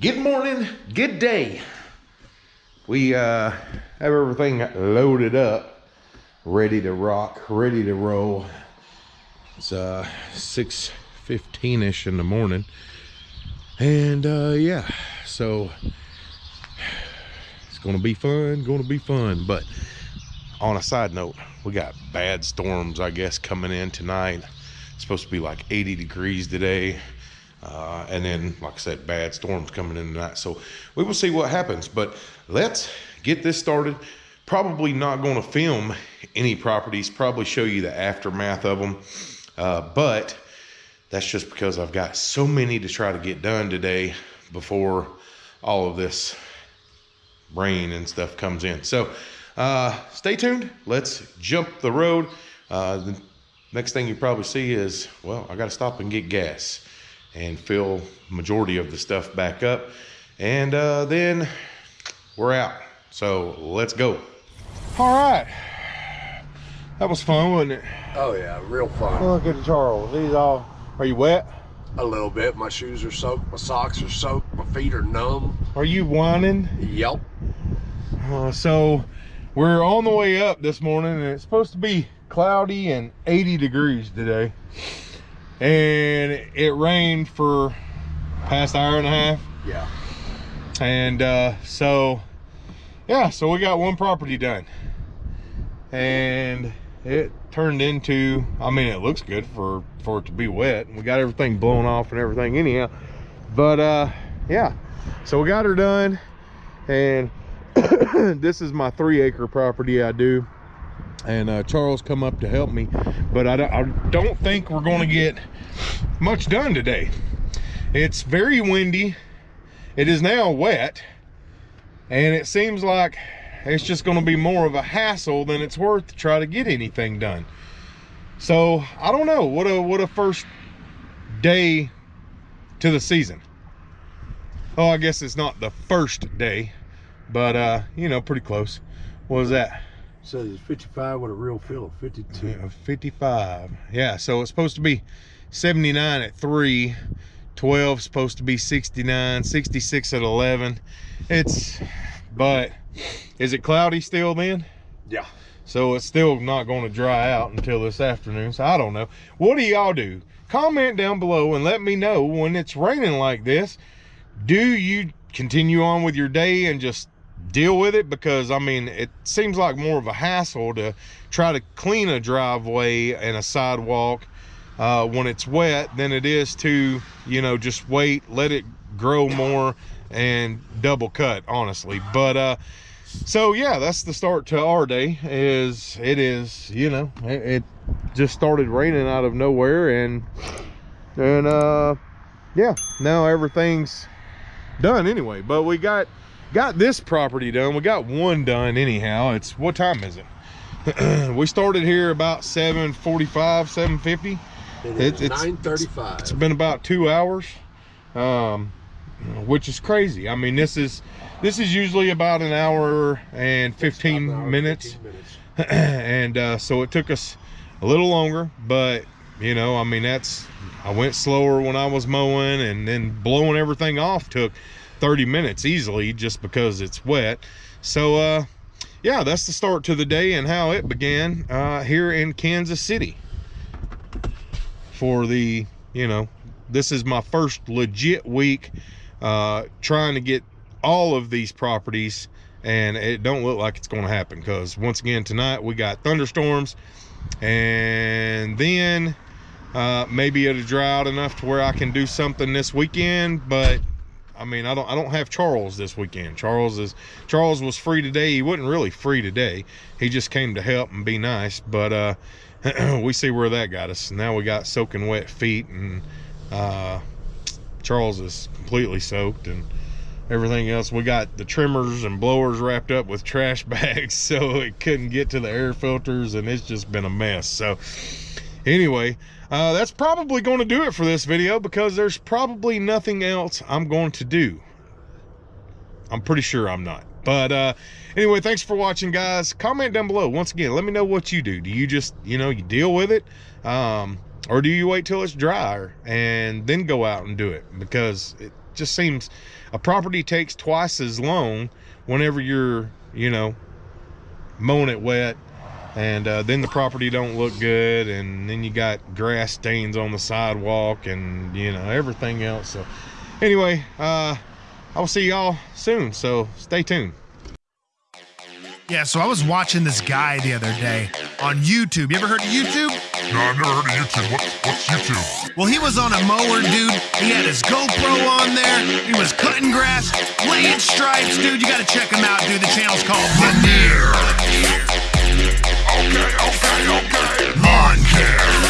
Good morning, good day. We uh, have everything loaded up, ready to rock, ready to roll. It's uh, 6.15ish in the morning. And uh, yeah, so it's gonna be fun, gonna be fun. But on a side note, we got bad storms, I guess, coming in tonight. It's supposed to be like 80 degrees today. Uh, and then, like I said, bad storms coming in tonight. So we will see what happens. But let's get this started. Probably not going to film any properties, probably show you the aftermath of them. Uh, but that's just because I've got so many to try to get done today before all of this rain and stuff comes in. So uh, stay tuned. Let's jump the road. Uh, the next thing you probably see is, well, I got to stop and get gas and fill majority of the stuff back up. And uh, then we're out. So let's go. All right. That was fun, wasn't it? Oh yeah, real fun. Look at Charles. He's all, are you wet? A little bit. My shoes are soaked. My socks are soaked. My feet are numb. Are you whining? Yep. Uh, so we're on the way up this morning and it's supposed to be cloudy and 80 degrees today. And it rained for past hour and a half. Yeah. And uh, so, yeah, so we got one property done. And it turned into, I mean, it looks good for, for it to be wet. We got everything blown off and everything anyhow. But uh, yeah, so we got her done. And this is my three acre property I do and uh, Charles come up to help me but I don't, I don't think we're going to get much done today. It's very windy. It is now wet. And it seems like it's just going to be more of a hassle than it's worth to try to get anything done. So I don't know. What a what a first day to the season. Oh I guess it's not the first day but uh you know pretty close. What was that says it's 55 with a real feel of 52 yeah, 55 yeah so it's supposed to be 79 at 3 12 supposed to be 69 66 at 11 it's but is it cloudy still then? Yeah. So it's still not going to dry out until this afternoon so i don't know. What do y'all do? Comment down below and let me know when it's raining like this. Do you continue on with your day and just deal with it because I mean it seems like more of a hassle to try to clean a driveway and a sidewalk uh, when it's wet than it is to you know just wait let it grow more and double cut honestly. But uh so yeah that's the start to our day is it is you know it, it just started raining out of nowhere and and uh yeah now everything's done anyway. But we got got this property done. We got one done anyhow. It's what time is it? We started here about 7:45, 7:50. it, it's 9:35 it's been about two hours um which is crazy. I mean this is this is usually about an hour and 15 hour, minutes, 15 minutes. and uh, so it took us a little longer but you know i mean that's i went slower when i was mowing and then blowing everything off took 30 minutes easily just because it's wet. So uh yeah that's the start to the day and how it began uh here in kansas city. For the you know this is my first legit week uh trying to get all of these properties and it don't look like it's going to happen because once again tonight we got thunderstorms and then uh maybe it'll dry out enough to where i can do something this weekend but I mean, I don't I don't have Charles this weekend. Charles is Charles was free today. He wasn't really free today. He just came to help and be nice. But uh, we see where that got us. Now we got soaking wet feet, and uh, Charles is completely soaked, and everything else. We got the trimmers and blowers wrapped up with trash bags, so it couldn't get to the air filters, and it's just been a mess. So anyway uh, that's probably going to do it for this video because there's probably nothing else i'm going to do. I'm pretty sure i'm not. But uh, anyway thanks for watching guys. Comment down below. Once again let me know what you do. Do you just you know you deal with it um, or do you wait till it's dry and then go out and do it? Because it just seems a property takes twice as long whenever you're you know mowing it wet and uh, then the property don't look good and then you got grass stains on the sidewalk and you know everything else so anyway uh i will see y'all soon so stay tuned Yeah, so I was watching this guy the other day on YouTube. You ever heard of YouTube? No, I've never heard of YouTube. What, what's YouTube? Well, he was on a mower, dude. He had his GoPro on there. He was cutting grass, laying stripes, dude. You gotta check him out, dude. The channel's called Veneer Okay, okay, okay. Lawn Care.